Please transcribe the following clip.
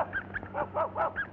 Woof, woof, woof, woof.